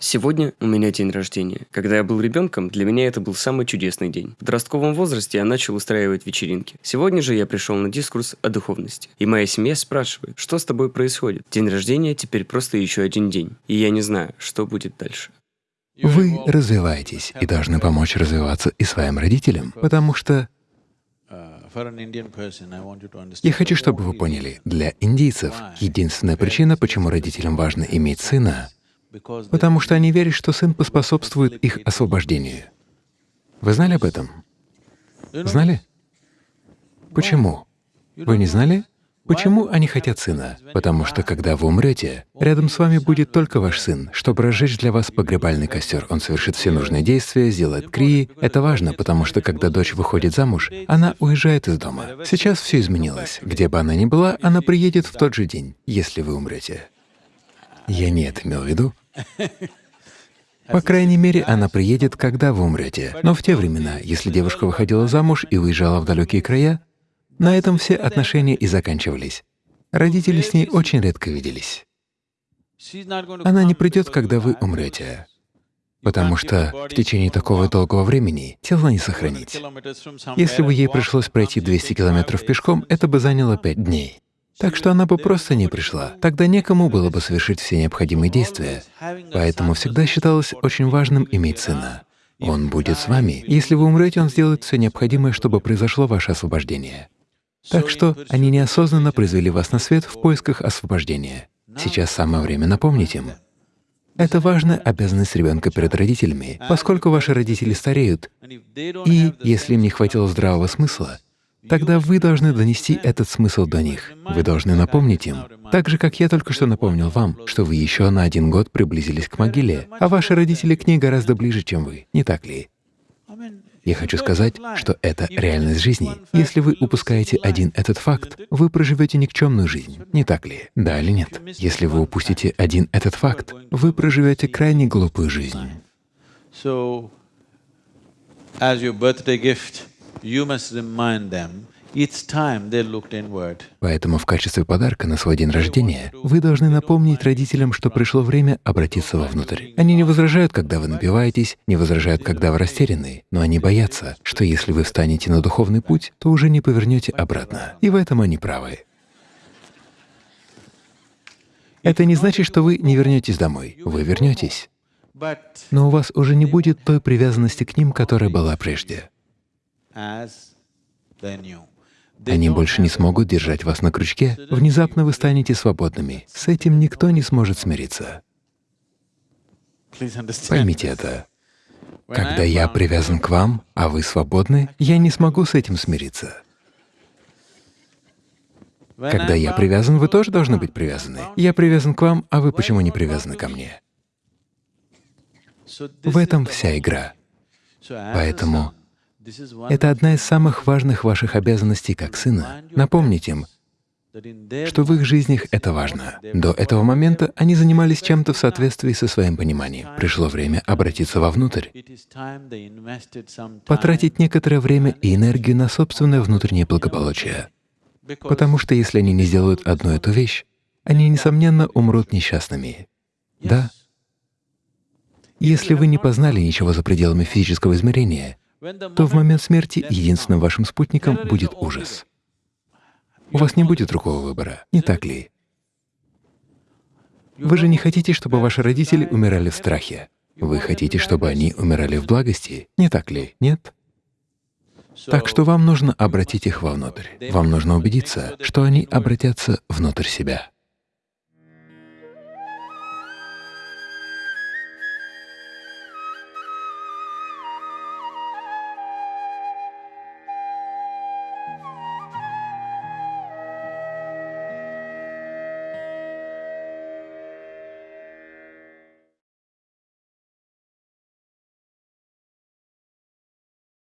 Сегодня у меня день рождения. Когда я был ребенком, для меня это был самый чудесный день. В подростковом возрасте я начал устраивать вечеринки. Сегодня же я пришел на дискурс о духовности. И моя семья спрашивает, что с тобой происходит? День рождения теперь просто еще один день. И я не знаю, что будет дальше. Вы развиваетесь и должны помочь развиваться и своим родителям, потому что я хочу, чтобы вы поняли, для индийцев единственная причина, почему родителям важно иметь сына, потому что они верят, что сын поспособствует их освобождению. Вы знали об этом? Знали? Почему? Вы не знали? Почему они хотят сына? Потому что, когда вы умрете, рядом с вами будет только ваш сын, чтобы разжечь для вас погребальный костер. Он совершит все нужные действия, сделает крии. Это важно, потому что, когда дочь выходит замуж, она уезжает из дома. Сейчас все изменилось. Где бы она ни была, она приедет в тот же день, если вы умрете. Я не это имел в виду. По крайней мере, она приедет, когда вы умрете. Но в те времена, если девушка выходила замуж и уезжала в далекие края, на этом все отношения и заканчивались. Родители с ней очень редко виделись. Она не придет, когда вы умрете, потому что в течение такого долгого времени тело не сохранить. Если бы ей пришлось пройти 200 километров пешком, это бы заняло пять дней. Так что она бы просто не пришла. Тогда некому было бы совершить все необходимые действия. Поэтому всегда считалось очень важным иметь сына. Он будет с вами. Если вы умрете, он сделает все необходимое, чтобы произошло ваше освобождение. Так что они неосознанно произвели вас на свет в поисках освобождения. Сейчас самое время напомнить им. Это важная обязанность ребенка перед родителями, поскольку ваши родители стареют, и если им не хватило здравого смысла, тогда вы должны донести этот смысл до них. Вы должны напомнить им, так же, как я только что напомнил вам, что вы еще на один год приблизились к могиле, а ваши родители к ней гораздо ближе, чем вы, не так ли? Я хочу сказать, что это реальность жизни. Если вы упускаете один этот факт, вы проживете никчемную жизнь, не так ли? Да или нет? Если вы упустите один этот факт, вы проживете крайне глупую жизнь. Поэтому в качестве подарка на свой день рождения вы должны напомнить родителям, что пришло время обратиться вовнутрь. Они не возражают, когда вы напиваетесь, не возражают, когда вы растеряны, но они боятся, что если вы встанете на духовный путь, то уже не повернете обратно. И в этом они правы. Это не значит, что вы не вернетесь домой. Вы вернетесь. Но у вас уже не будет той привязанности к ним, которая была прежде. Они больше не смогут держать вас на крючке, внезапно вы станете свободными. С этим никто не сможет смириться. Поймите это. Когда я привязан к вам, а вы свободны, я не смогу с этим смириться. Когда я привязан, вы тоже должны быть привязаны. Я привязан к вам, а вы почему не привязаны ко мне? В этом вся игра. Поэтому это одна из самых важных ваших обязанностей как сына — напомнить им, что в их жизнях это важно. До этого момента они занимались чем-то в соответствии со своим пониманием. Пришло время обратиться вовнутрь, потратить некоторое время и энергию на собственное внутреннее благополучие. Потому что если они не сделают одну эту вещь, они, несомненно, умрут несчастными. Да? Если вы не познали ничего за пределами физического измерения, то в момент смерти единственным вашим спутником будет ужас. У вас не будет другого выбора, не так ли? Вы же не хотите, чтобы ваши родители умирали в страхе. Вы хотите, чтобы они умирали в благости, не так ли? Нет? Так что вам нужно обратить их вовнутрь. Вам нужно убедиться, что они обратятся внутрь себя.